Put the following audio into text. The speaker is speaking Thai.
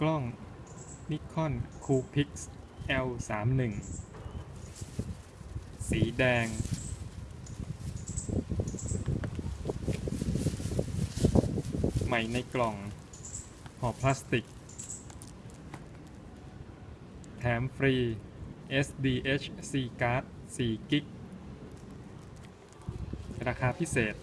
กล้อง Nikon Coolpix L31 สีแดง ใหม่ในกล่องห่อพลาสติก แถมฟรี SDHC card 4กิกราคาพิเศษ